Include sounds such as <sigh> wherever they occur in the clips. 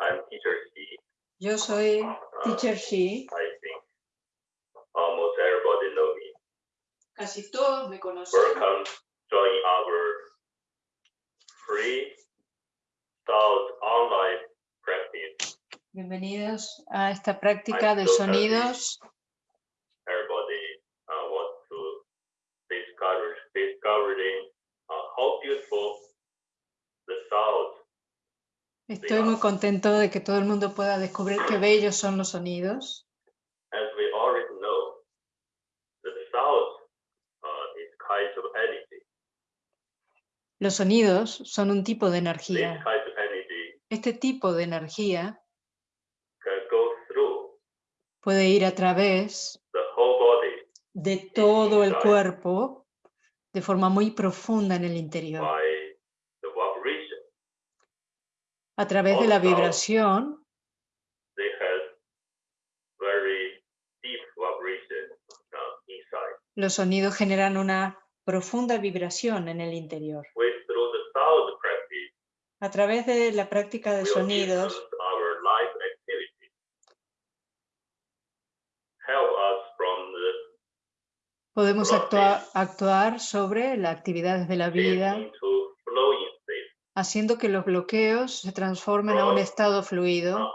I'm teacher Xi. Yo soy Uh, Teacher Shi. I think almost everybody know me. Casi todos me conocen. Welcome join our free thought online practice. Bienvenidos a esta práctica de I'm so sonidos. Everybody uh, wants to discover discovering uh, how beautiful the sound Estoy muy contento de que todo el mundo pueda descubrir qué bellos son los sonidos. uh. Los sonidos son un tipo de energía. Este tipo de energía puede ir a través de todo el cuerpo de forma muy profunda en el interior. A través de la vibración, los sonidos generan una profunda vibración en el interior. A través de la práctica de sonidos, podemos Bloqueos. actua- actuar sobre las actividades de la vida. Haciendo que los bloqueos se transformen a un estado fluido.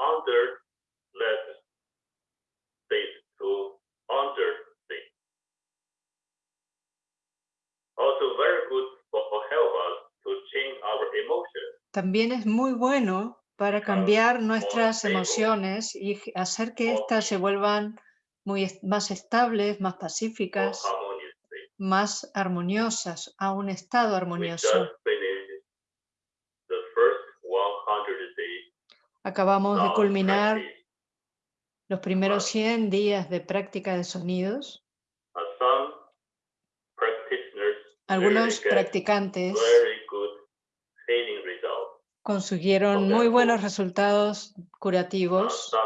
También es muy bueno para cambiar nuestras emociones y hacer que éstas se vuelvan muy más estables, más pacíficas, más armoniosas, a un estado armonioso. just finished the first 100 days Acabamos de sound culminar los primeros Wow. 100 días de práctica de sonidos. Algunos practicantes consiguieron muy buenos resultados curativos. uh.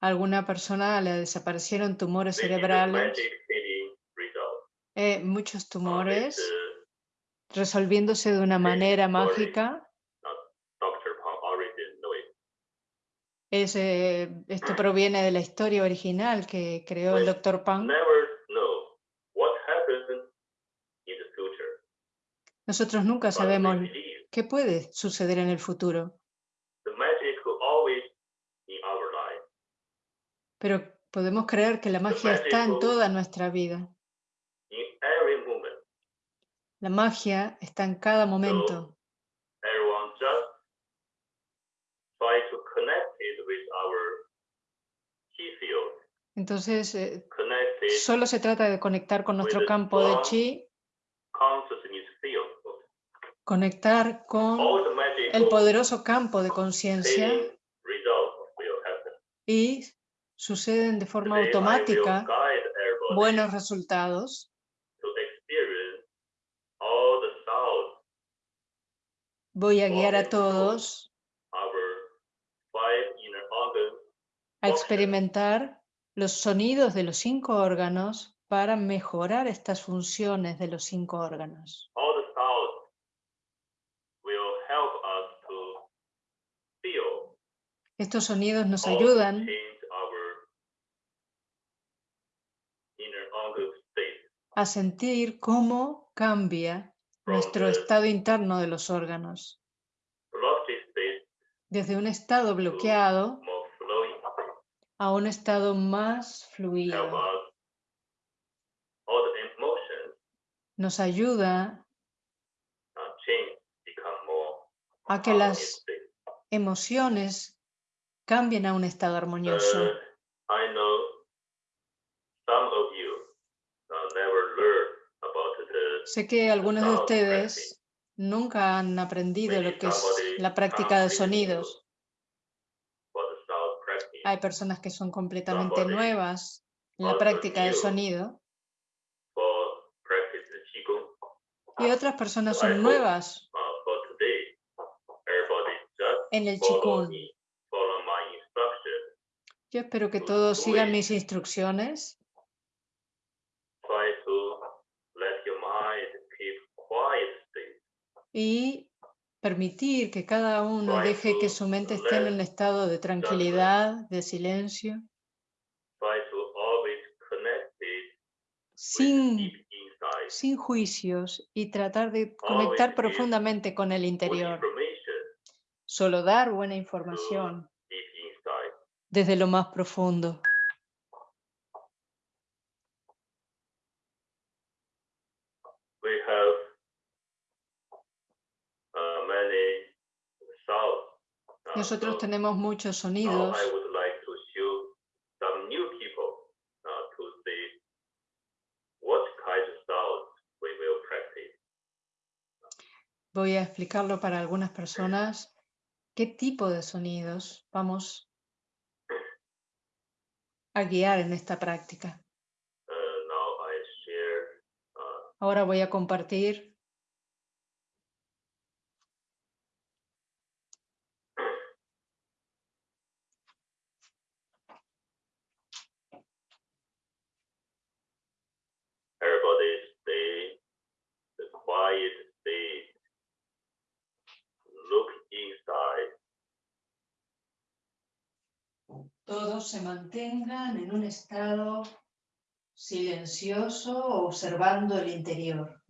Alguna persona le desaparecieron tumores cerebrales, eh, muchos tumores resolviéndose de una manera mágica. Es, eh, esto proviene de la historia original que creó el We Dr. Pang. Nosotros nunca sabemos qué puede suceder en el futuro, pero podemos creer que la magia está en toda nuestra vida. La magia está en cada momento. Entonces, eh, solo se trata de conectar con nuestro campo de chi, conectar con el poderoso campo de conciencia y suceden de forma automática buenos resultados. to experience all the sounds Voy a guiar a todos a experimentar los sonidos de los cinco órganos para mejorar estas funciones de los cinco órganos. Estos sonidos nos ayudan a sentir cómo cambia nuestro estado interno de los órganos. Desde un estado bloqueado a un estado más fluido. Nos ayuda a que las emociones cambien a un estado armonioso. Uh, I know some of you uh, never learned about the Sé que algunos de ustedes nunca han aprendido lo que es la práctica de sonidos. Hay personas que son completamente nuevas en la práctica del new sonido. Y otras personas son nuevas Uh, en el Qigong. Yo espero que to todos do sigan mis instrucciones y permitir que cada uno deje que su mente esté en un estado de tranquilidad, de silencio, sin, sin juicios y tratar de conectar profundamente con el interior. Solo dar buena información desde lo más profundo. We have uh, many sounds. Uh, Nosotros so tenemos muchos now sonidos. I would like to show some new people uh, to see what kind of sounds we will practice. Voy a explicarlo para algunas personas. ¿Qué tipo de sonidos vamos a guiar en esta práctica? Uh, uh, Ahora voy a compartir everybody stay the quiet state. Look inside. Todos se mantengan en un estado silencioso observando el interior.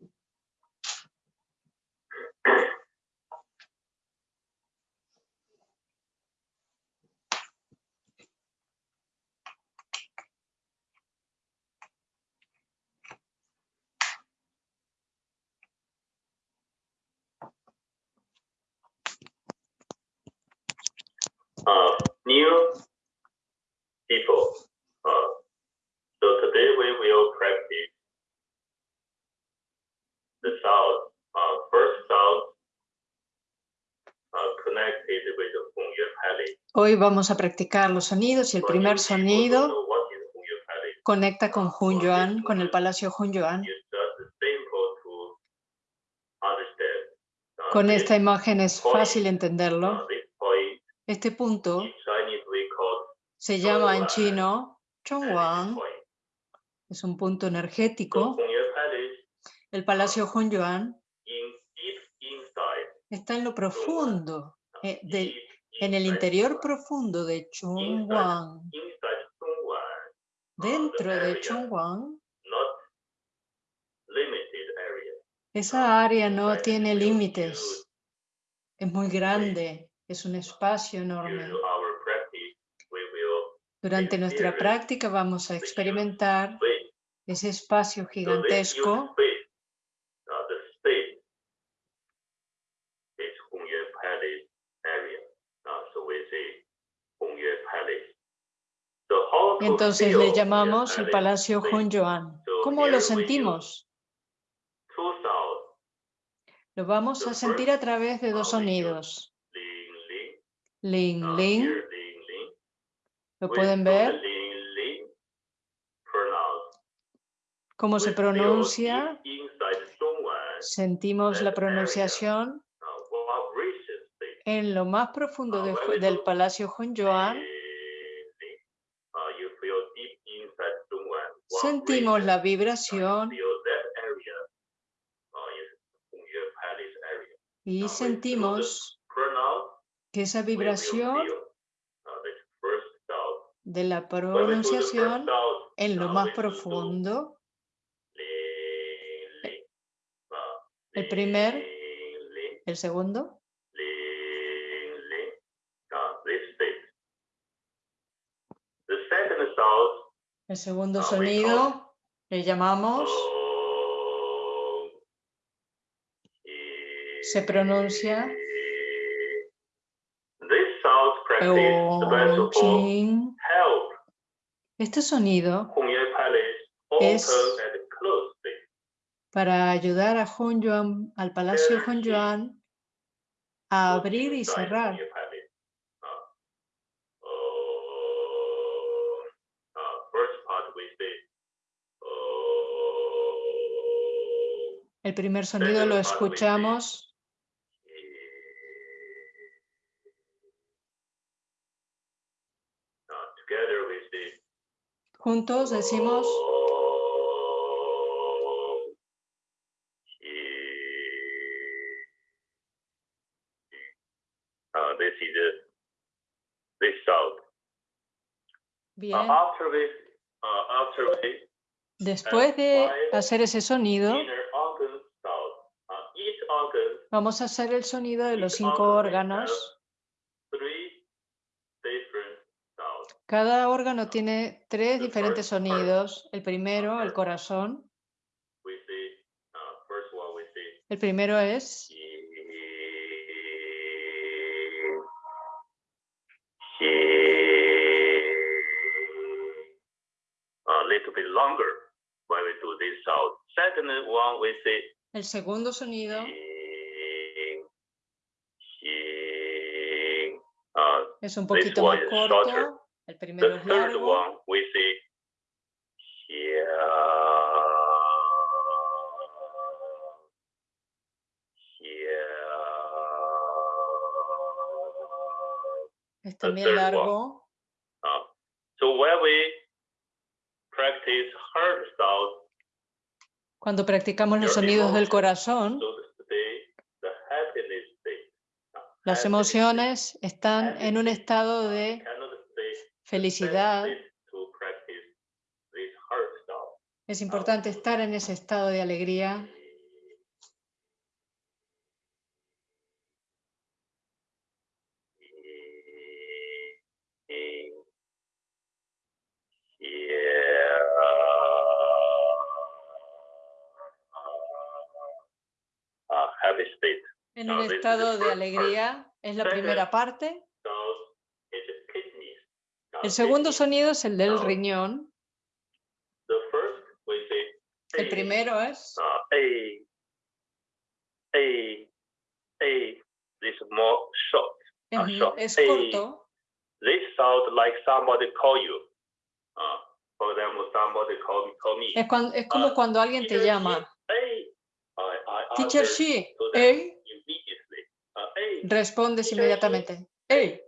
uh, new people. Uh, so today we will practice the sound. Uh, first sound uh, connected with the Hongyue Palace. Hoy vamos a practicar los sonidos y el primer sonido conecta con Hunyuan, con el Palacio Hunyuan. Con esta imagen es fácil entenderlo. Este punto se llama en chino Chongwang, es un punto energético. El Palacio Hunyuan está en lo profundo, eh, del- en el interior profundo de Zhongwan, Dentro de area. esa área no tiene límites, es muy grande, es un espacio enorme. Durante nuestra práctica vamos a experimentar ese espacio gigantesco space, uh, the space is Hongyue Palace area. Uh, so we say Hongyue Palace. So how to Entonces le llamamos el Palacio. So ¿Cómo lo sentimos? Lo vamos a sentir a través de dos sonidos. ling ling. Lo pueden ver, cómo se pronuncia, sentimos la pronunciación en lo más profundo de del. Palacio Hunyuan. Ling ling. Uh, you feel deep inside Zhongwan. Sentimos la vibración. Y sentimos que esa vibración de la pronunciación en lo más profundo, el primer, el segundo, ling, ling. Uh, this state. The second sound, el segundo sonido, le llamamos, se pronuncia. Este sonido Es- para ayudar a Hunyuan, al Palacio Very Hunyuan, a abrir y cerrar. Hongyue Palace. Uh, oh, uh, first part we say, oh, El primer sonido lo escuchamos juntos, decimos Bien. Después de hacer ese sonido, inner organ sound. Uh, each organ vamos a hacer el sonido de los cinco órganos. Cada órgano tiene tres diferentes sonidos. El primero, el corazón. Uh, first one we see El primero es a little bit longer when we do this sound. Second one we say el segundo sonido. uh, Es un poquito más corto. El primero the es third largo. one we say Es the también largo. Uh, so when we practice heart sound, Cuando practicamos los sonidos del corazón, so the state, the happiness state. uh, las emociones están en un estado de felicidad. Es importante estar en ese estado de alegría. Uh, happy state. En No, un this is the estado de <laughs> alegría es la primera parte. Uh, El segundo sonido es el del riñón. El primero es uh, es, corto. This sound like somebody call you. Uh, for example, somebody call me, call me. Es, cuan- es como Ah, cuando alguien te llama. Teacher immediately. Uh, hey. Respondes inmediatamente. Hey.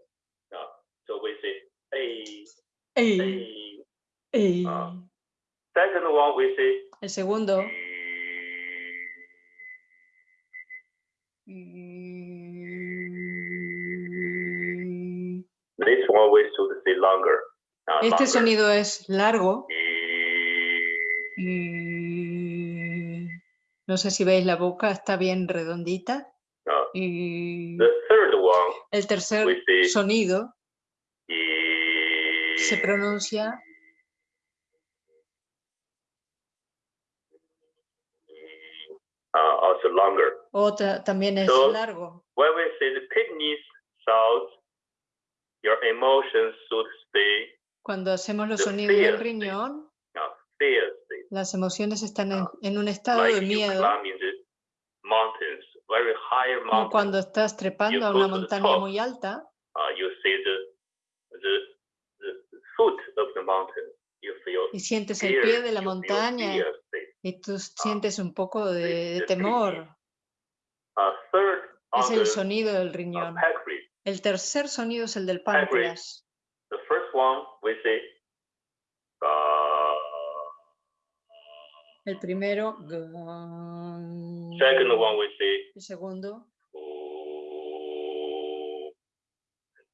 Ah. El segundo. Este sonido es largo. No sé si veis la boca, está bien redondita. Y The third one el tercer sonido se pronuncia also longer. otra, también es largo. When we say the kidneys sounds, your emotions should stay Cuando hacemos los sonidos del riñón, las emociones están en, en un estado de miedo, climbing the mountains, very high como mountains. cuando estás trepando a una montaña top. muy alta uh, you see the, the the foot of the mountain. You feel y sientes el pie de la montaña fear y tú sientes un poco de, de temor. Uh, third Es el sonido del riñón. El tercer sonido es el del páncreas. The first one we uh, El primero, second one we say El segundo, oh.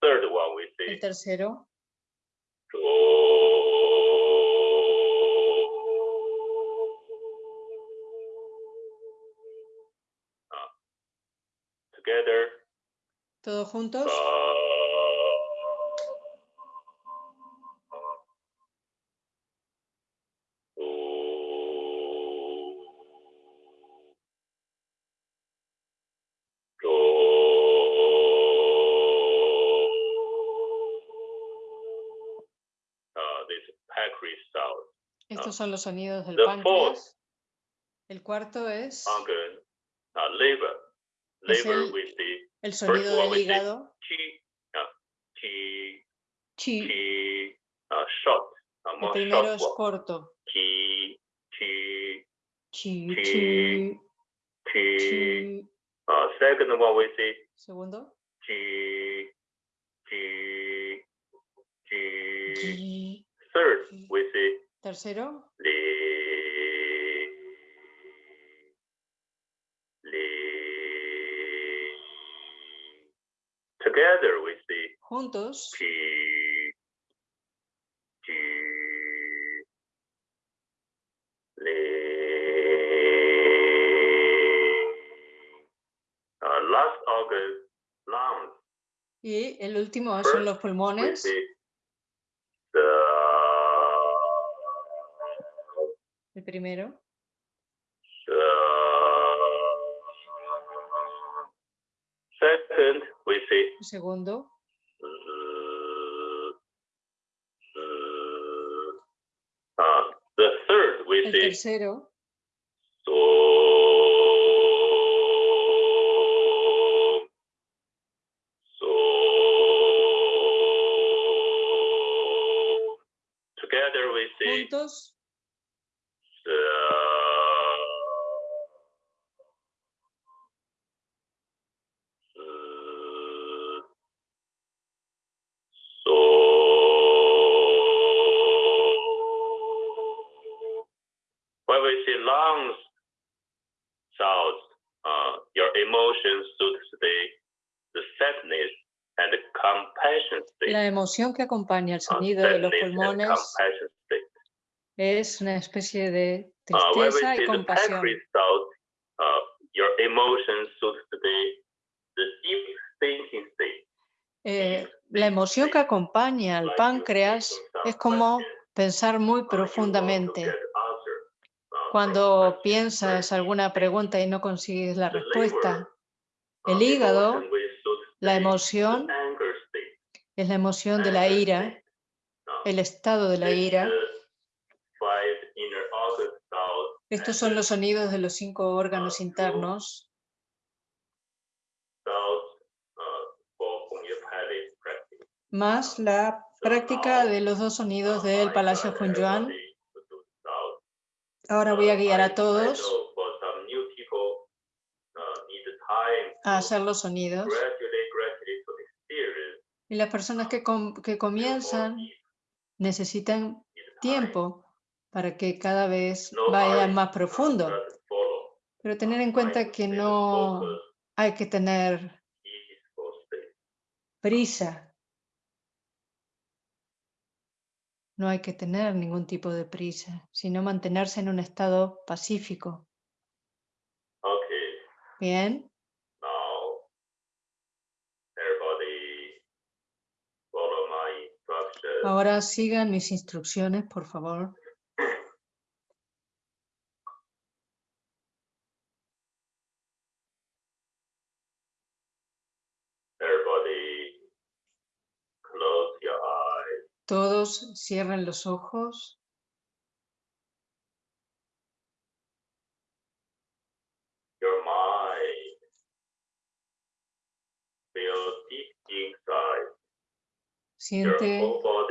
third one we el say tercero, Uh, together. Todos juntos. Uh, Son los sonidos del The páncreas. El cuarto es uh, Liver el- sonido del hígado. chi, uh, chi, Chi. chi, uh, short, uh, El primero short es corto. Chi, chi, Chi, Chi. chi, chi. chi. Second one we say Segundo. chi, chi, chi. Third we Tercero. Together we say Juntos. Uh, last August, lungs. y el último son los pulmones. the El primero, Second, we say el segundo, uh, the third, we el say tercero, so. So. Together we say juntos, la emoción que acompaña el uh, sonido de los pulmones es una especie de Uh, tristeza y compasión. uh. Eh, la emoción que acompaña al páncreas es como pensar muy profundamente. Cuando piensas alguna pregunta y no consigues la respuesta, el hígado, la emoción es la emoción de la ira, el estado de la ira. Estos son los sonidos de los cinco órganos internos más la práctica de los dos sonidos del Palacio Hunyuan. Ahora voy a guiar a todos a hacer los sonidos. Y las personas que, com- que comienzan necesitan tiempo para que cada vez vayan más profundo. Pero tener en cuenta que no hay que tener prisa. No hay que tener ningún tipo de prisa, sino mantenerse en un estado pacífico. Bien, ahora sigan mis instrucciones, por favor. Your. Todos cierren los ojos. Your mind deep inside your Siente, body.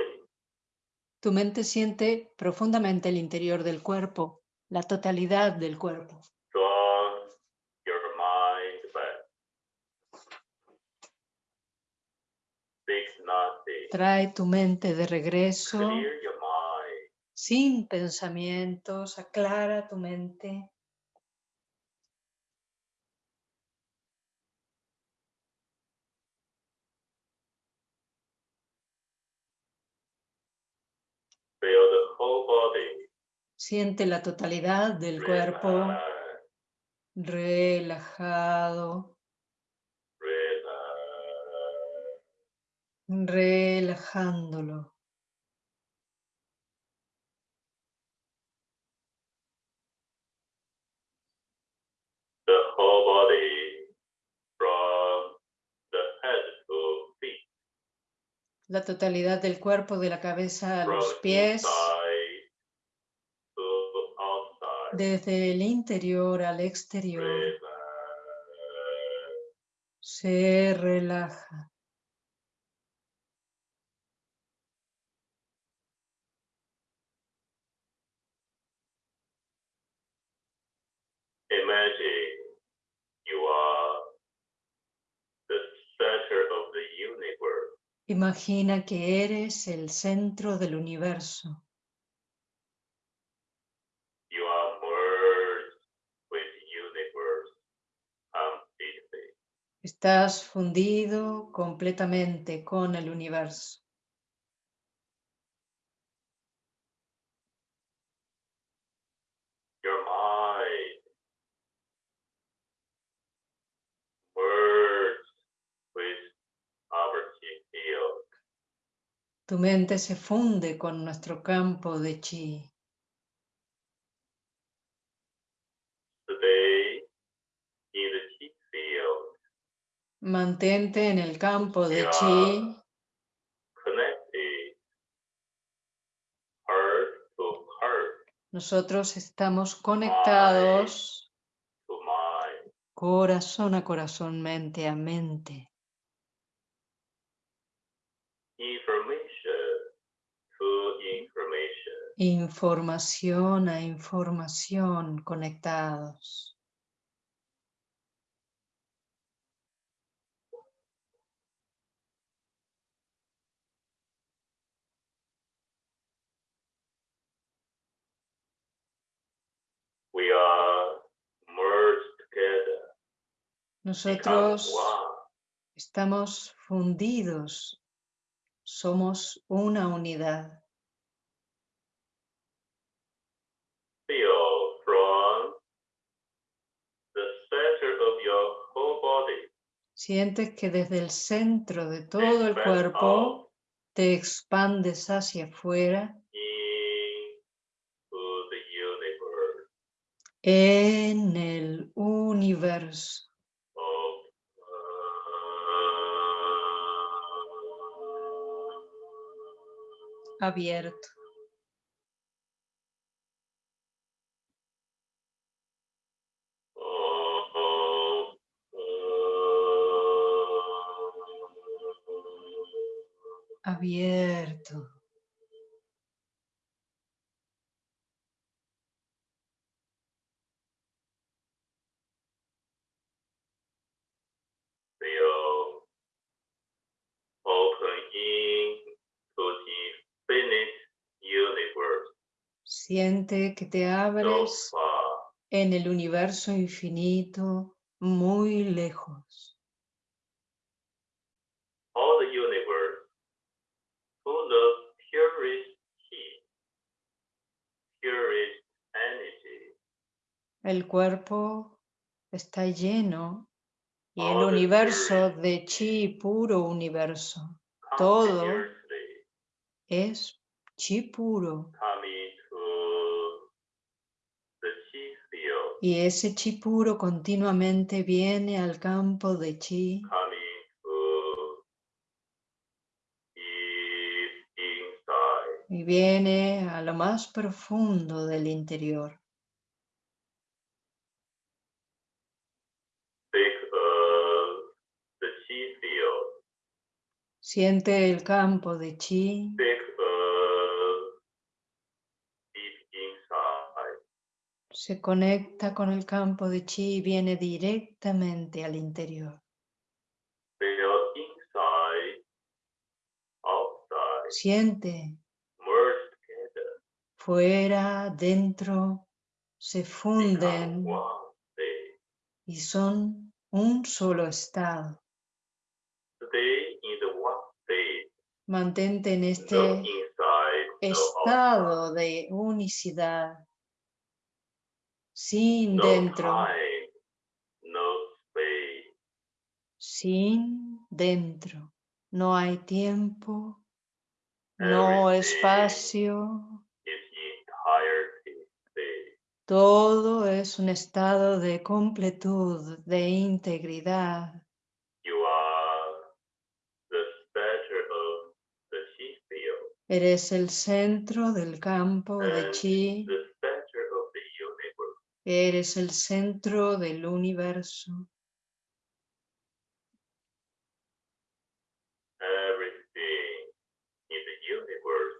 Tu mente siente profundamente el interior del cuerpo, la totalidad del cuerpo. Trae tu mente de regreso sin pensamientos, aclara tu mente. Feel the whole body. Siente la totalidad del cuerpo relajado, relajándolo. The whole body from the head to feet. La totalidad del cuerpo, de la cabeza a From los pies, inside. Desde el interior al exterior, se relaja. Imagine you are the center of the universe. Imagina que eres el centro del universo. Estás fundido completamente con el universo. Tu mente se funde con nuestro campo de chi. Stay in the chi field, Mantente en el campo de chi Nosotros estamos conectados corazón a corazón, mente a mente. Información a información conectados. We are merged together. Nosotros estamos fundidos. Somos una unidad. Feel from the center of your whole body. Sientes que desde el centro de todo el cuerpo te expandes hacia afuera en el universo. abierto. abierto. Feel opening to the infinite universe Siente que te abres far. en el universo infinito, muy lejos. El cuerpo está lleno y el universo de chi puro universo. Todo. Es chi puro. coming to the chi field, Y ese chi puro continuamente viene al campo de chi y viene a lo más profundo del interior. Siente el campo de chi, se conecta con el campo de chi y viene directamente al interior. Siente fuera, dentro, se funden y son un solo estado. Mantente en este estado de unicidad, sin No dentro, sin dentro. No hay tiempo, no espacio, todo es un estado de completud, de integridad. You are the center of the chi field, Eres el centro del campo de chi, the center of the universe. Eres el centro del universo. Everything in the universe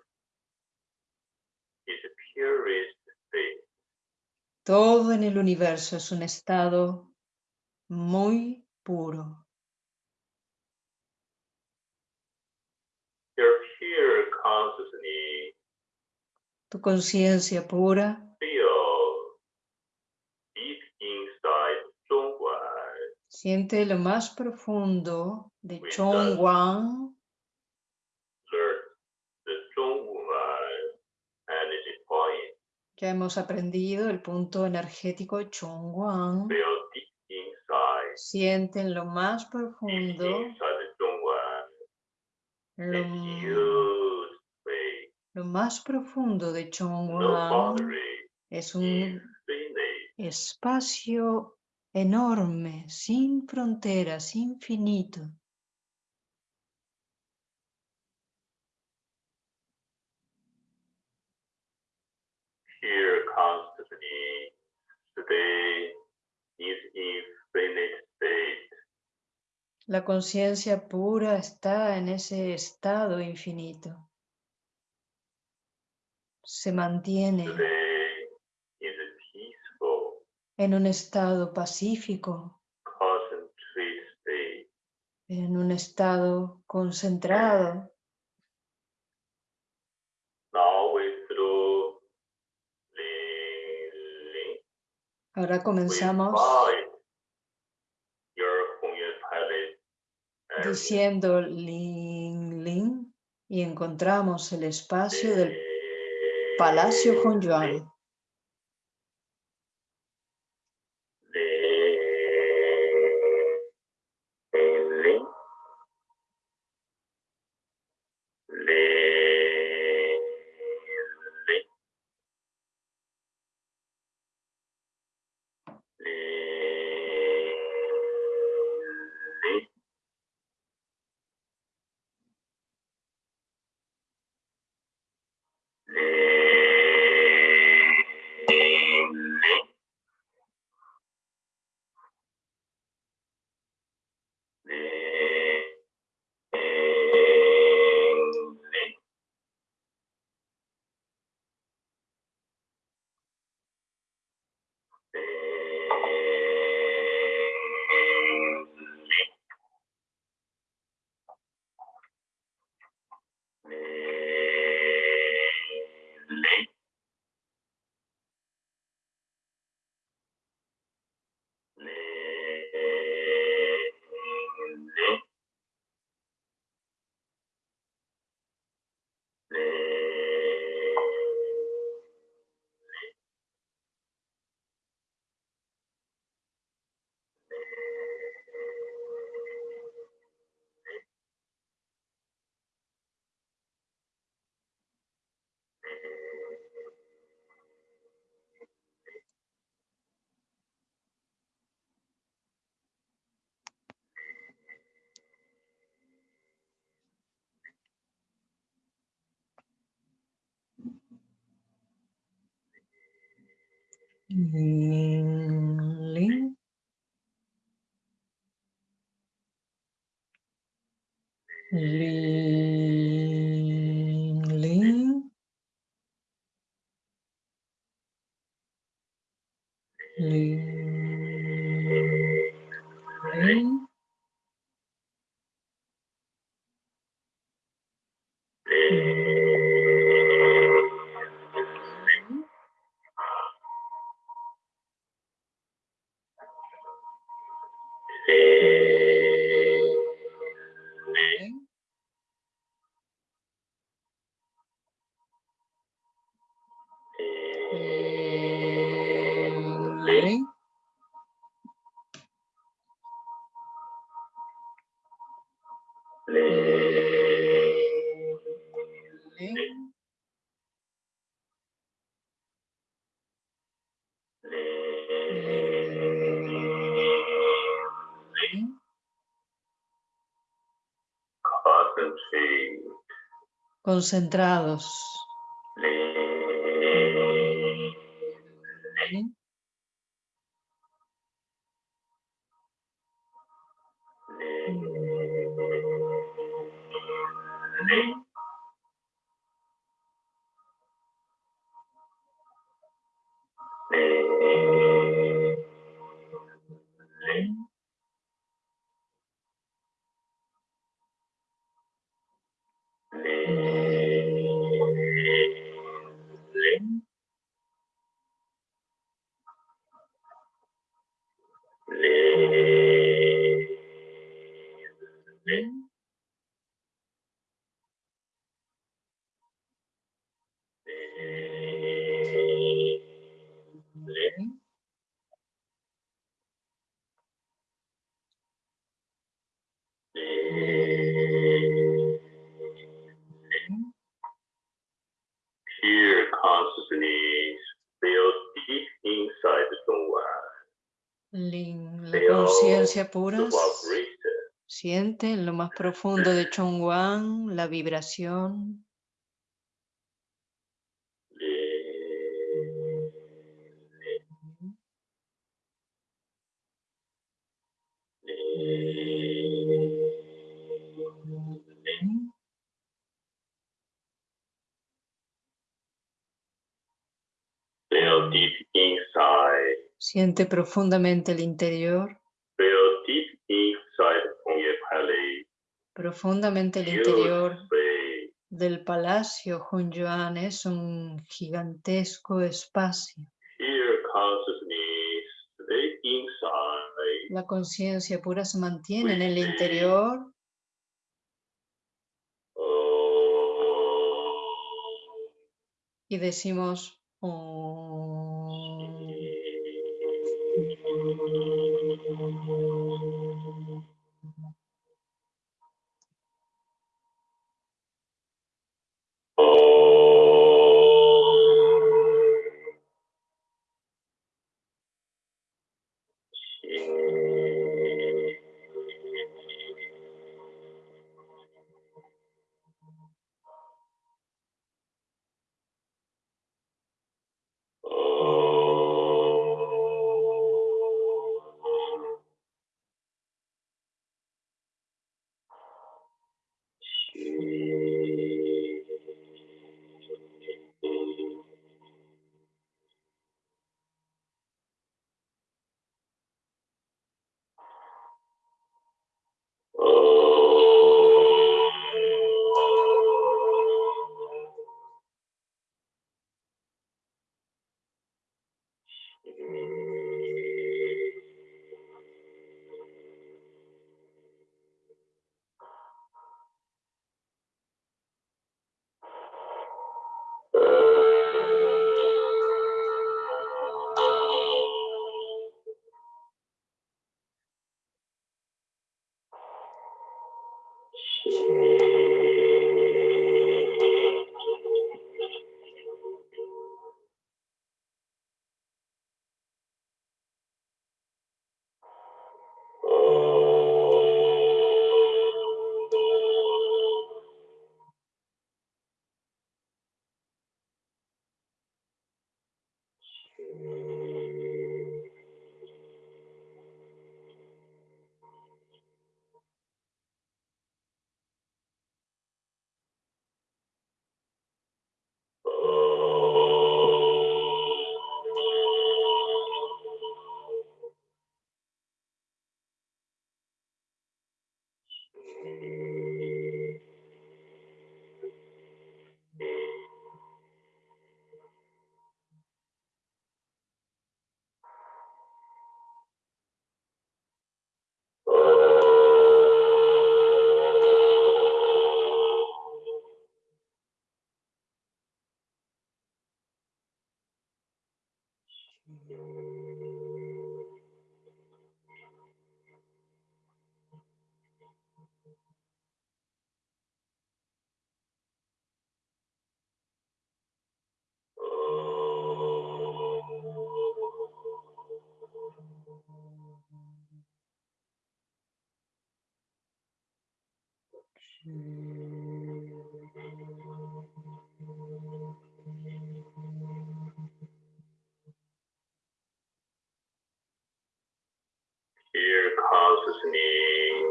is a purest state. Todo en el universo es un estado muy puro. Your pure consciousness Tu conciencia pura feel deep inside Zhongguan. Siente lo más profundo de Chongguan. Ya hemos aprendido el punto energético Chongguan. Siente en lo más profundo. Lo, lo más profundo de Chongguan es un espacio enorme, sin fronteras, infinito. Here constantly today is infinite state. La conciencia pura está en ese estado infinito. Se mantiene en un estado pacífico, en un estado concentrado. Ahora comenzamos diciendo Ling Ling y encontramos el espacio del Palacio Hongyuan. Ling. Ling. Ling. Ling. Ling. Concentrados. Pura siente en lo más profundo de Chongwan la vibración. Siente profundamente el interior. Profundamente el interior del palacio Hunyuan es un gigantesco espacio. La conciencia pura se mantiene en el interior. Y decimos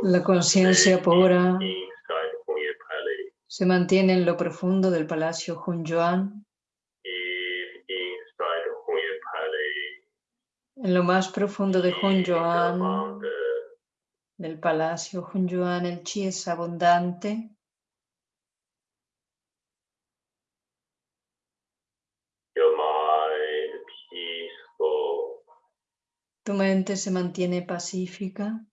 La conciencia pura se mantiene en lo profundo del palacio Hunyuan. En lo más profundo de Hunyuan, del palacio Hunyuan, el chi es abundante. Tu mente se mantiene pacífica.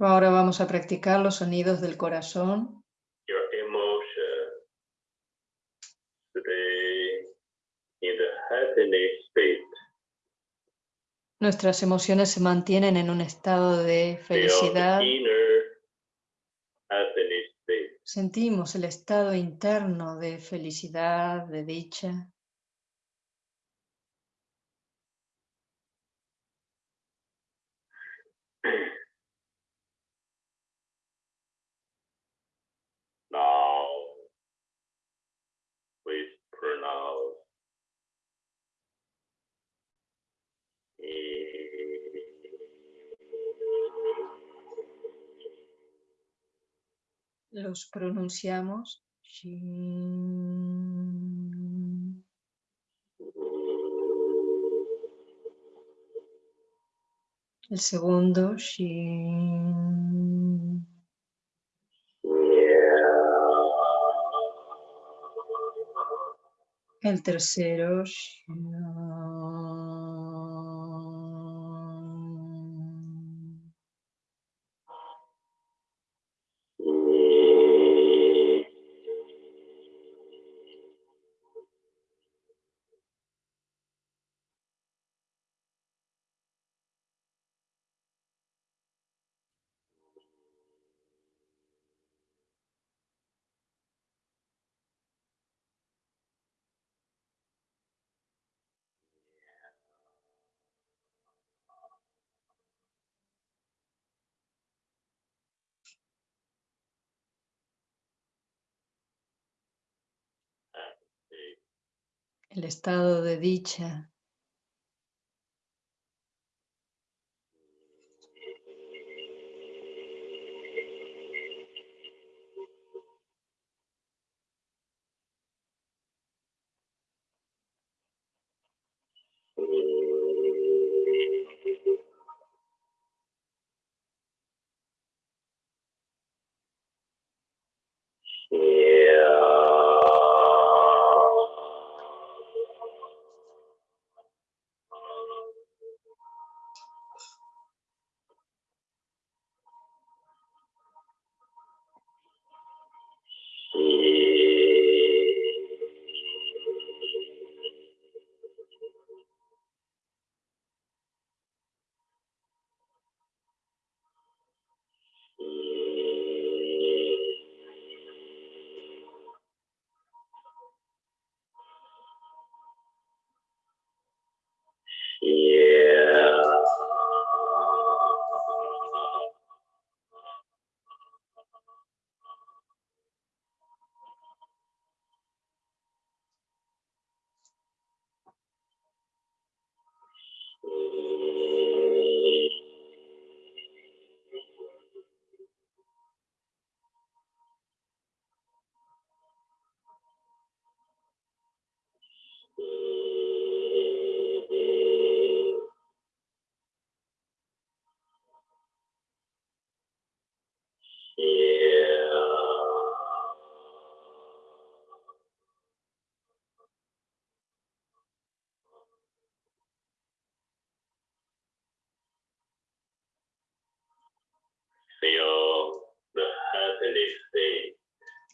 Ahora vamos a practicar los sonidos del corazón. happiness state. Nuestras emociones se mantienen en un estado de felicidad. Sentimos el estado interno de felicidad, de dicha. Now, please pronounce Los pronunciamos. El segundo. Shin. El tercero. El estado de dicha.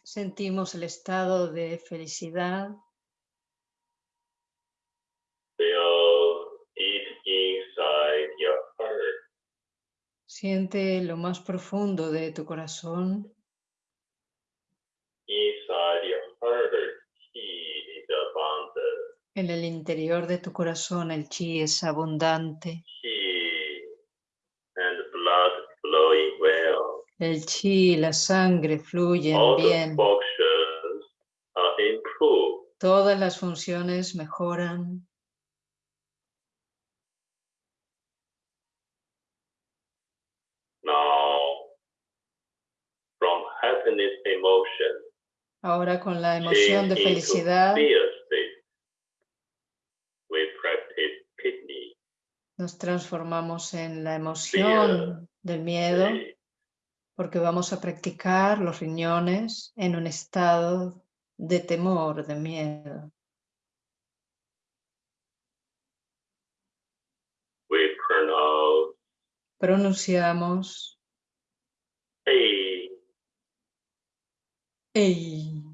Sentimos el estado de felicidad. Your heart. Siente lo más profundo de tu corazón. Your heart. En el interior de tu corazón el chi es abundante. He and blood flowing well. El chi y la sangre fluyen All bien. are. Todas las funciones mejoran. Now, from happiness emotion, Ahora con la emoción de felicidad nos transformamos en la emoción del miedo. Porque vamos a practicar los riñones en un estado de temor, de miedo. We pronounce Pronunciamos A. Ei.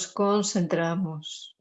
Nos concentramos.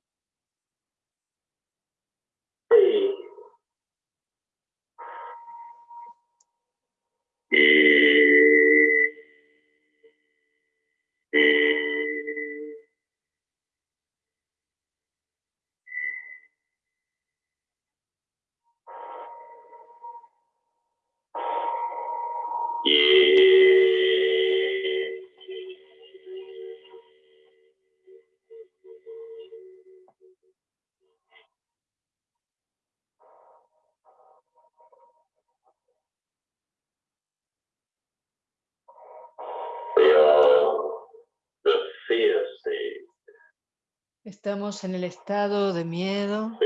Estamos en el estado de miedo.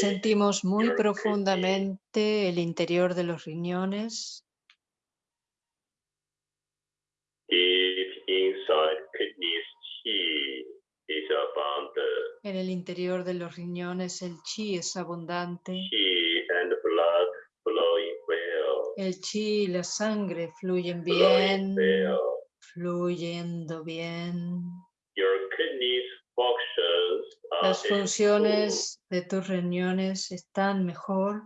Sentimos muy profundamente el interior de los riñones. En el interior de los riñones el chi es abundante. El chi y la sangre fluyen bien, fluyendo bien. Las funciones de tus riñones están mejor.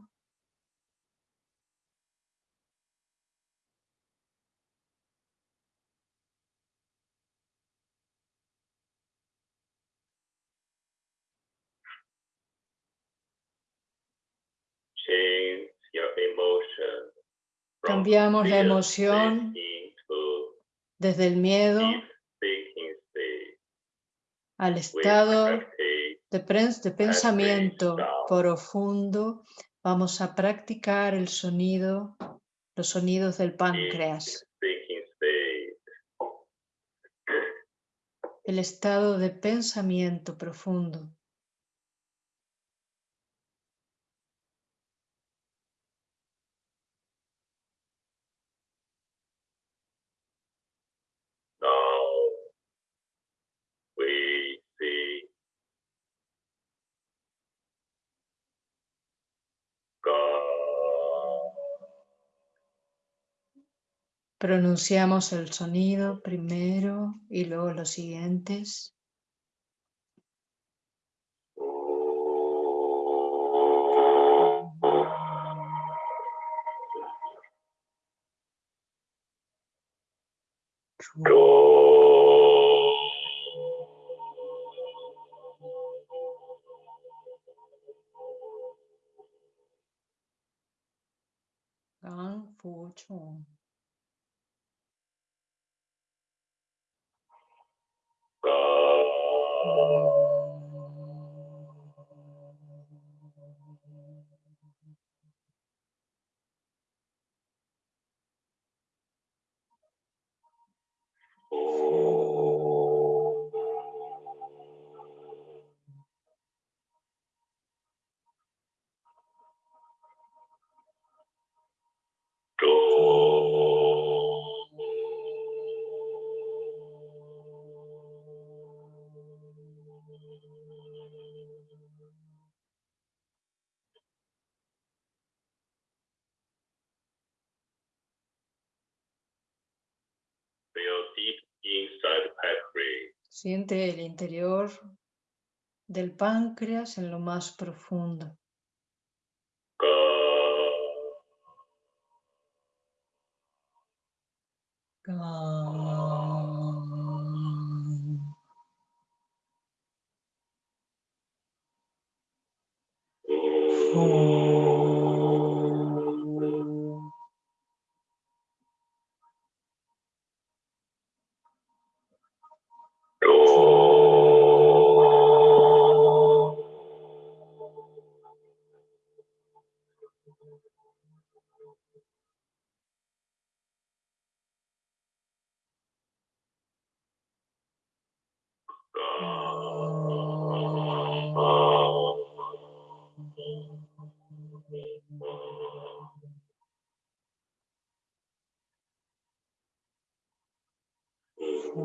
Cambiamos la emoción desde el miedo al estado de, pensamiento profundo, vamos a practicar el sonido, los sonidos del páncreas. El estado de pensamiento profundo. Pronunciamos el sonido primero y luego los siguientes. Siente el interior del páncreas en lo más profundo.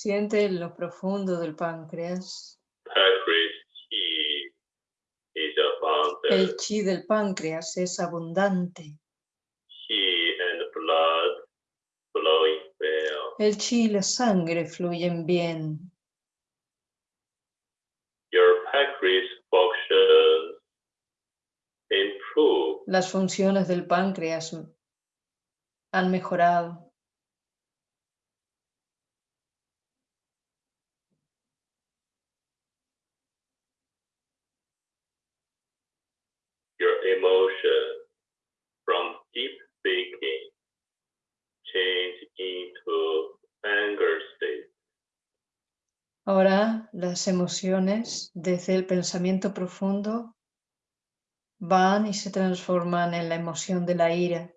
Siente en lo profundo del páncreas. El chi del páncreas es abundante. El chi y la sangre fluyen bien. Las funciones del páncreas han mejorado. Ahora las emociones desde el pensamiento profundo van y se transforman en la emoción de la ira.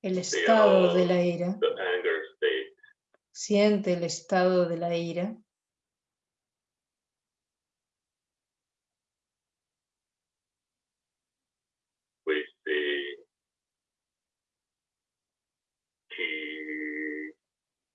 El estado de la ira. Siente el estado de la ira.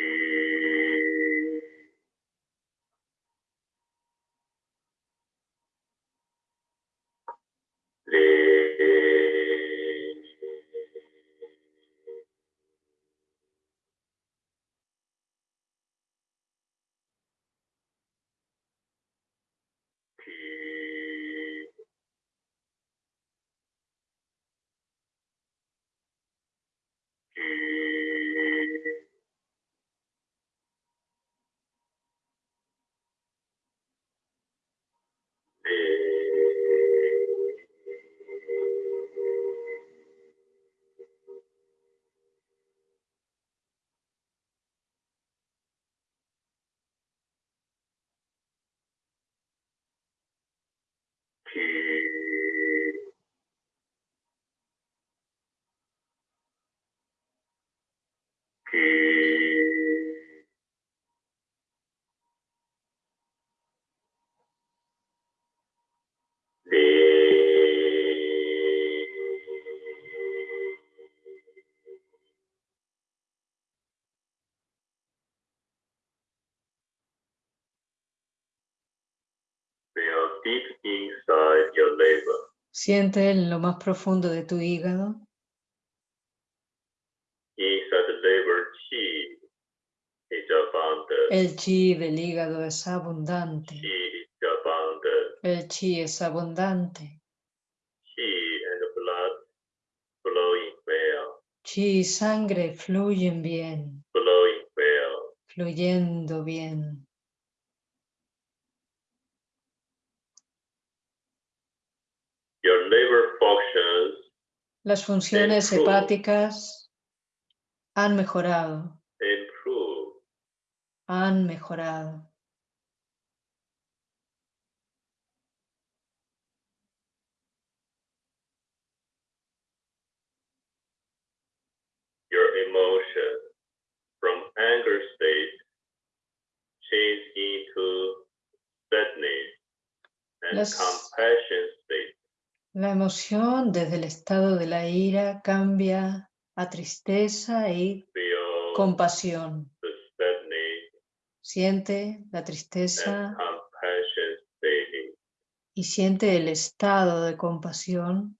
eh, che che Siente en lo más profundo de tu hígado. El chi del hígado es abundante. El chi es abundante. Chi y sangre fluyen bien. Fluyendo bien. Las funciones hepáticas han mejorado. Han mejorado. Your emotion from anger state change into sadness and compassion state. La emoción desde el estado de la ira cambia a tristeza y compasión. Siente la tristeza y siente el estado de compasión.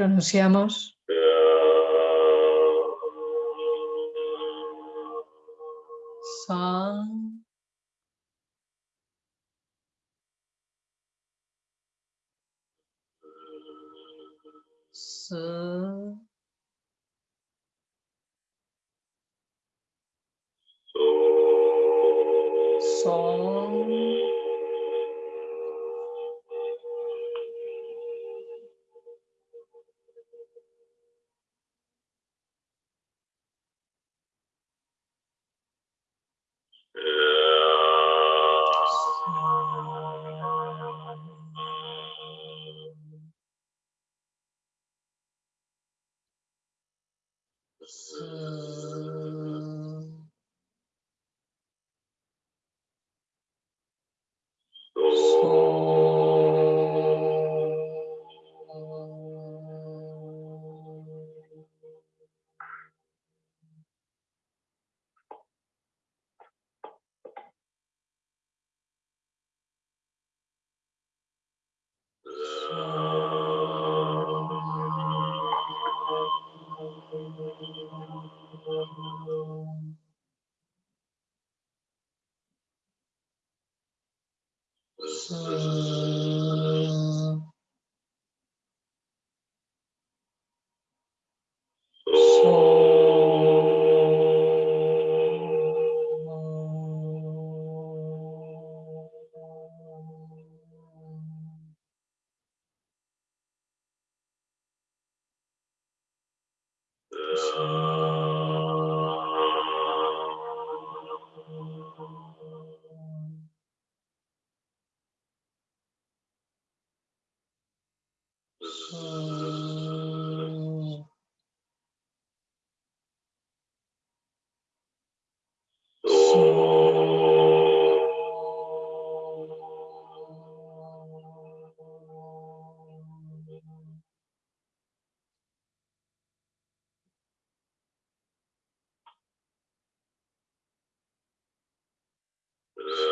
pronunciamos.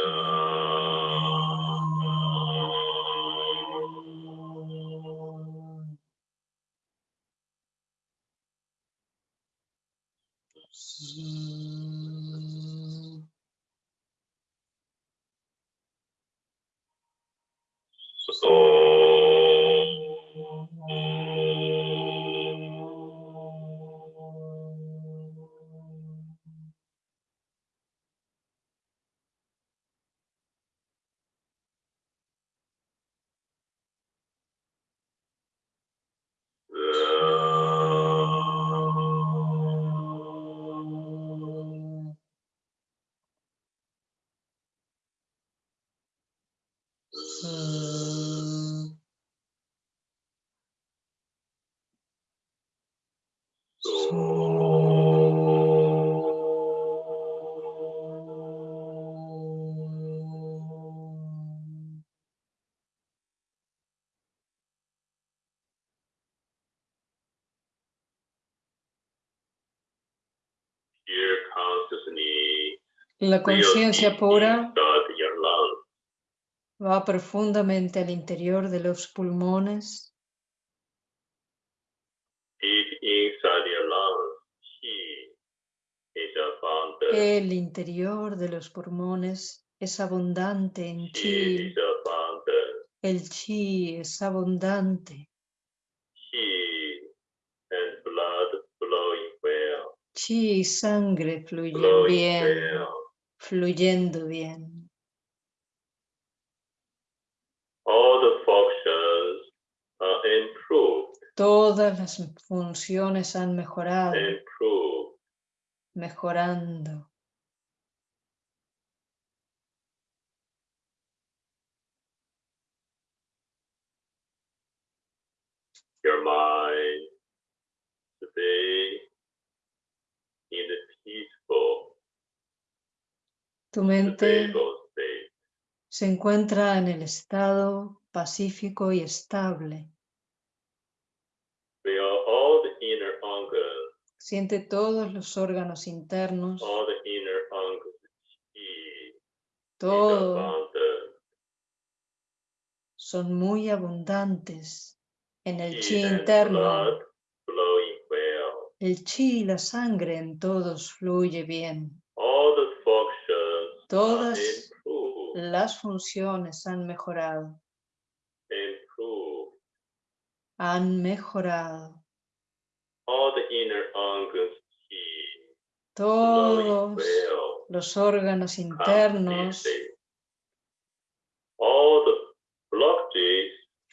uh, La conciencia pura va profundamente al interior de los pulmones. El interior de los pulmones es abundante en chi. El chi es abundante. Chi y sangre fluyen bien fluyendo bien. Todas las funciones han mejorado, mejorando. Your mind today in the peaceful tu mente se encuentra en el estado pacífico y estable. Siente todos los órganos internos. Todos son muy abundantes en el chi interno. El chi y la sangre en todos fluye bien. Todas las funciones han mejorado. Han mejorado. Todos los órganos internos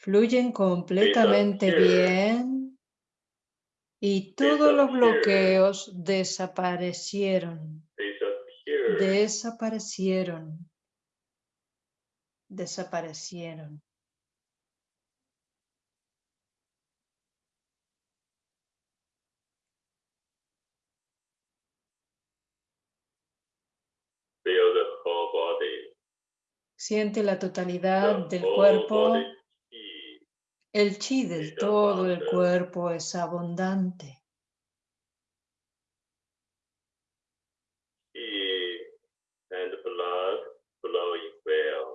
fluyen completamente bien y todos los bloqueos desaparecieron. Desaparecieron, desaparecieron. Siente la totalidad del cuerpo. El chi del todo el cuerpo es abundante.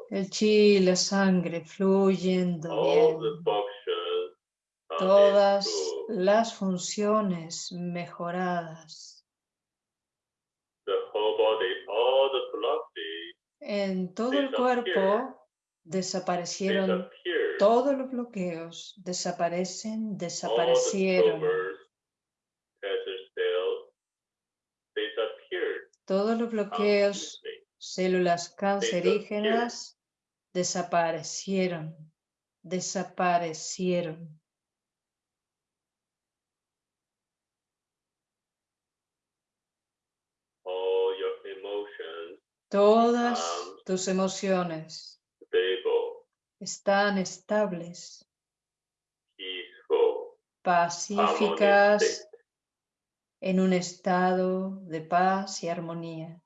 El chi y la sangre fluyendo bien. Todas las funciones mejoradas. En todo el cuerpo desaparecieron todos los bloqueos, desaparecen, desaparecieron. Todos los bloqueos, células cancerígenas desaparecieron, desaparecieron. Todas tus emociones están estables, pacíficas, en un estado de paz y armonía.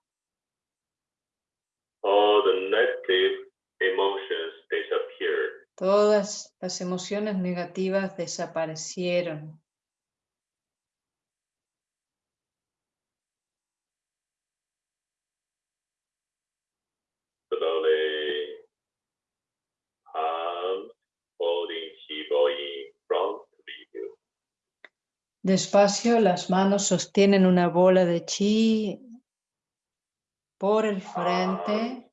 Todas las emociones negativas desaparecieron. Despacio, las manos sostienen una bola de chi por el frente.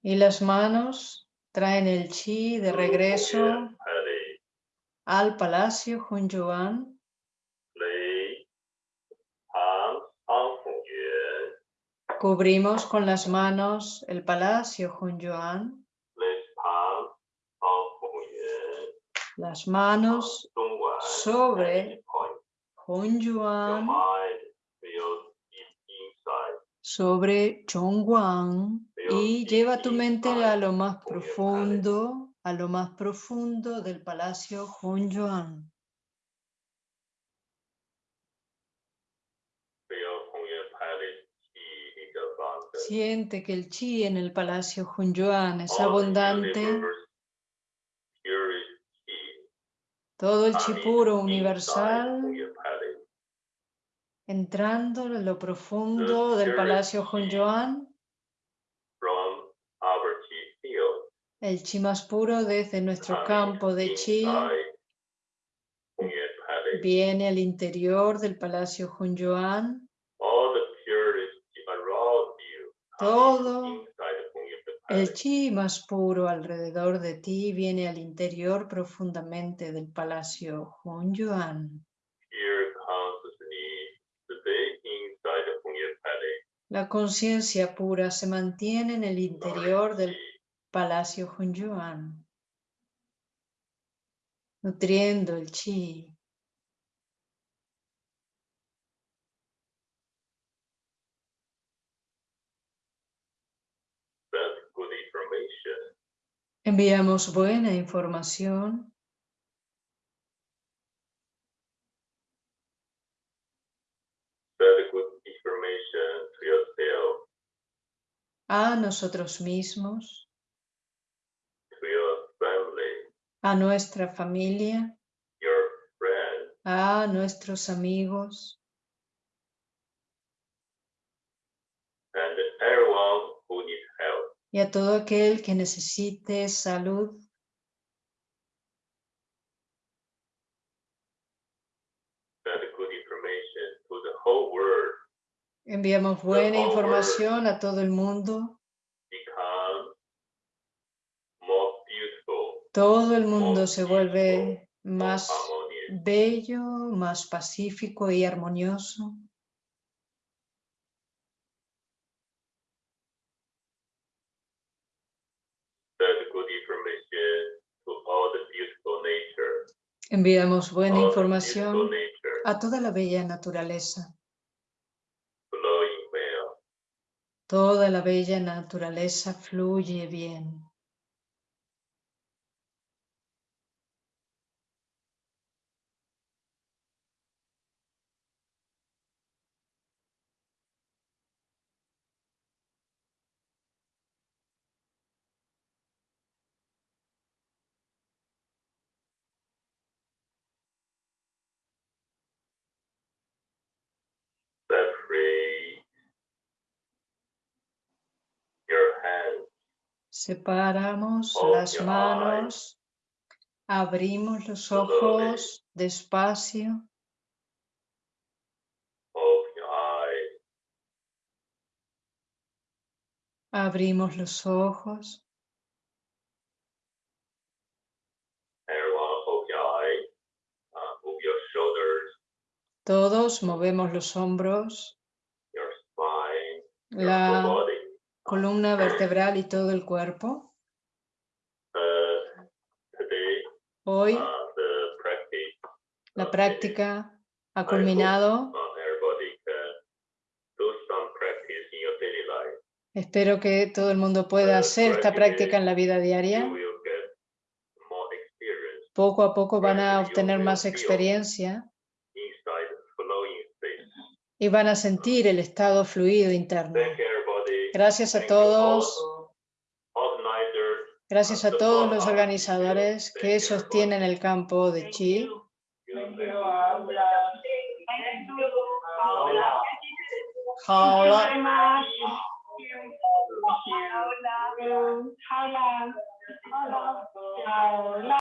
Y las manos traen el chi de regreso al palacio Hunyuan. Cubrimos con las manos el palacio Hunyuan. Las manos sobre Hongyuan, sobre Chongguan y lleva tu mente a lo más profundo, a lo más profundo del palacio Hongyuan. Siente que el chi en el palacio Hunyuan es abundante. Todo el chi puro universal entrando en lo profundo del palacio Hunyuan. El chi más puro desde nuestro campo de chi viene al interior del palacio Hunyuan. Todo el chi más puro alrededor de ti viene al interior profundamente del palacio Hunyuan. La conciencia pura se mantiene en el interior del palacio Hunyuan, nutriendo el chi. Enviamos buena información. A nosotros mismos, a nuestra familia, a nuestros amigos, y a todo aquel que necesite salud. Enviamos buena información a todo el mundo. Todo el mundo se vuelve más bello, más pacífico y armonioso. Enviamos buena información a toda la bella naturaleza. Toda la bella naturaleza fluye bien. Separamos las manos, abrimos los ojos despacio. Abrimos los ojos. Todos movemos los hombros, la columna vertebral y todo el cuerpo. Hoy la práctica ha culminado. Espero que todo el mundo pueda hacer esta práctica en la vida diaria. Poco a poco van a obtener más experiencia y van a sentir el estado fluido interno. Gracias a todos. Gracias a todos los organizadores que sostienen el campo de Chi.